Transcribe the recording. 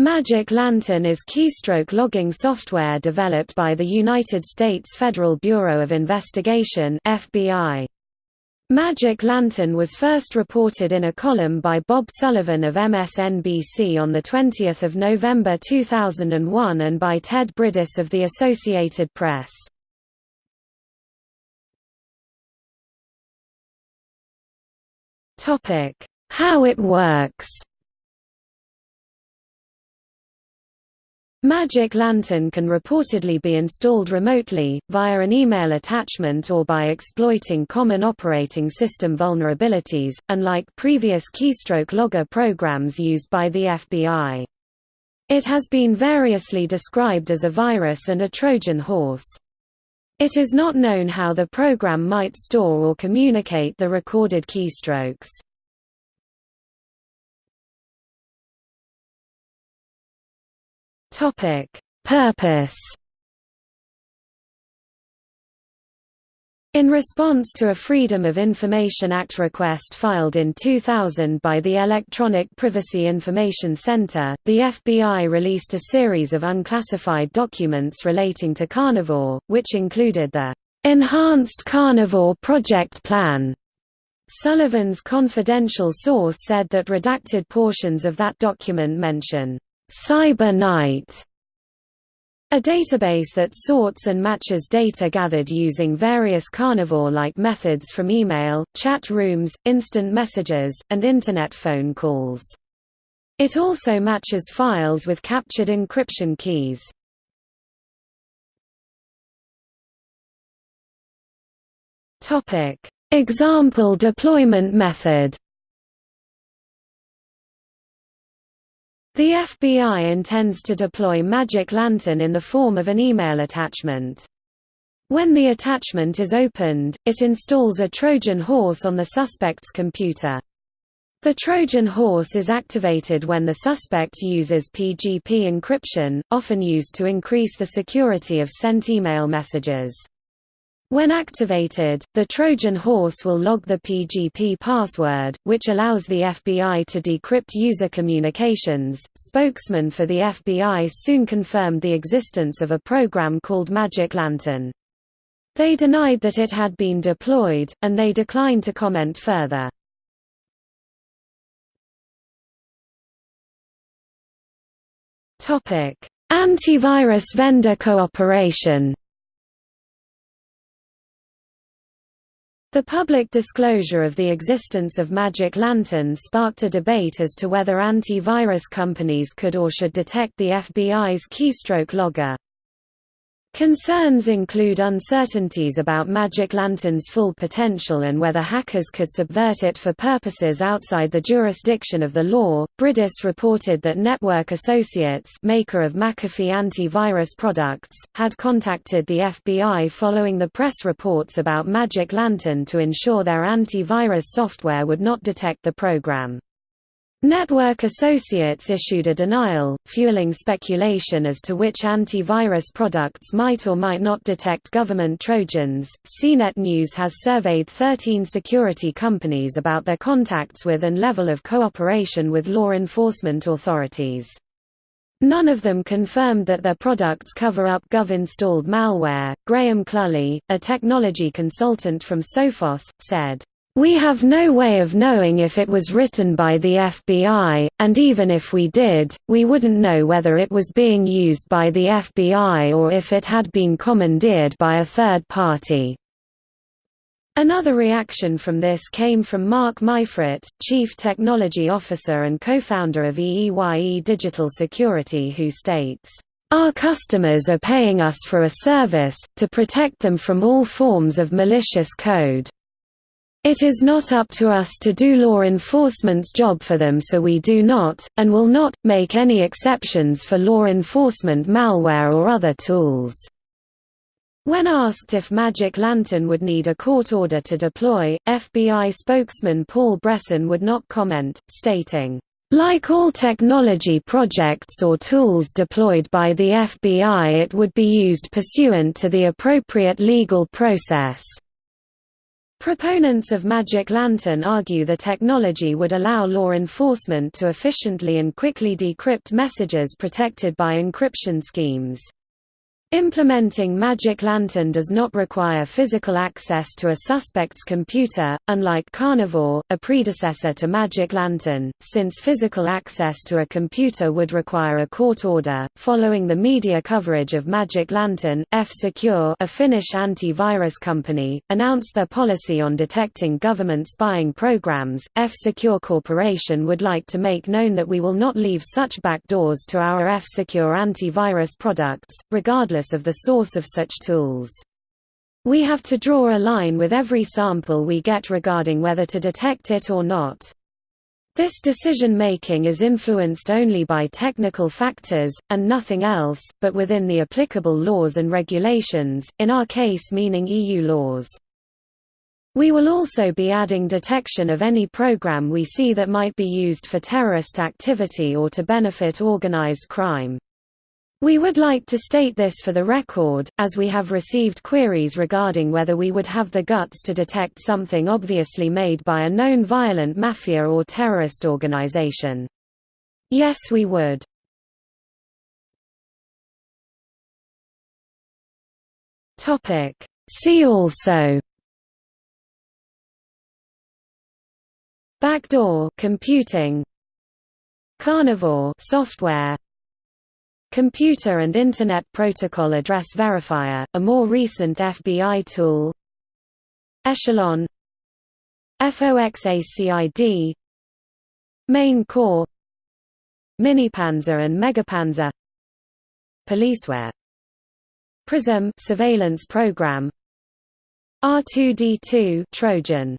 Magic Lantern is keystroke logging software developed by the United States Federal Bureau of Investigation FBI. Magic Lantern was first reported in a column by Bob Sullivan of MSNBC on 20 November 2001 and by Ted Bridis of the Associated Press. How it works Magic Lantern can reportedly be installed remotely, via an email attachment or by exploiting common operating system vulnerabilities, unlike previous keystroke logger programs used by the FBI. It has been variously described as a virus and a Trojan horse. It is not known how the program might store or communicate the recorded keystrokes. Topic: Purpose. In response to a Freedom of Information Act request filed in 2000 by the Electronic Privacy Information Center, the FBI released a series of unclassified documents relating to Carnivore, which included the Enhanced Carnivore Project Plan. Sullivan's confidential source said that redacted portions of that document mention Cyber Knight, a database that sorts and matches data gathered using various carnivore-like methods from email, chat rooms, instant messages, and Internet phone calls. It also matches files with captured encryption keys. Example deployment method The FBI intends to deploy Magic Lantern in the form of an email attachment. When the attachment is opened, it installs a Trojan horse on the suspect's computer. The Trojan horse is activated when the suspect uses PGP encryption, often used to increase the security of sent email messages. When activated, the Trojan horse will log the PGP password, which allows the FBI to decrypt user communications. Spokesman for the FBI soon confirmed the existence of a program called Magic Lantern. They denied that it had been deployed, and they declined to comment further. Antivirus vendor cooperation The public disclosure of the existence of Magic Lantern sparked a debate as to whether antivirus companies could or should detect the FBI's keystroke logger. Concerns include uncertainties about Magic Lantern's full potential and whether hackers could subvert it for purposes outside the jurisdiction of the law. Bridis reported that Network Associates, maker of McAfee antivirus products, had contacted the FBI following the press reports about Magic Lantern to ensure their antivirus software would not detect the program. Network Associates issued a denial, fueling speculation as to which antivirus products might or might not detect government Trojans. CNET News has surveyed 13 security companies about their contacts with and level of cooperation with law enforcement authorities. None of them confirmed that their products cover up Gov-installed malware. Graham Cluley, a technology consultant from Sophos, said, we have no way of knowing if it was written by the FBI, and even if we did, we wouldn't know whether it was being used by the FBI or if it had been commandeered by a third party. Another reaction from this came from Marc Maiffret, Chief Technology Officer and co-founder of EEYE Digital Security who states, our customers are paying us for a service, to protect them from all forms of malicious code. It is not up to us to do law enforcement's job for them so we do not, and will not, make any exceptions for law enforcement malware or other tools." When asked if Magic Lantern would need a court order to deploy, FBI spokesman Paul Bresson would not comment, stating, like all technology projects or tools deployed by the FBI it would be used pursuant to the appropriate legal process. Proponents of Magic Lantern argue the technology would allow law enforcement to efficiently and quickly decrypt messages protected by encryption schemes. Implementing Magic Lantern does not require physical access to a suspect's computer, unlike Carnivore, a predecessor to Magic Lantern, since physical access to a computer would require a court order. Following the media coverage of Magic Lantern, F-Secure, a Finnish anti-virus company, announced their policy on detecting government spying programs. F-Secure Corporation would like to make known that we will not leave such backdoors to our F-Secure antivirus products, regardless of the source of such tools. We have to draw a line with every sample we get regarding whether to detect it or not. This decision-making is influenced only by technical factors, and nothing else, but within the applicable laws and regulations, in our case meaning EU laws. We will also be adding detection of any program we see that might be used for terrorist activity or to benefit organized crime. We would like to state this for the record, as we have received queries regarding whether we would have the guts to detect something obviously made by a known violent mafia or terrorist organization. Yes we would. See also Backdoor computing Carnivore software Computer and Internet Protocol Address Verifier, a more recent FBI tool. Echelon. FOXACID Main Core. Minipanzer and Megapanzer. Policeware. PRISM surveillance program. R2D2 Trojan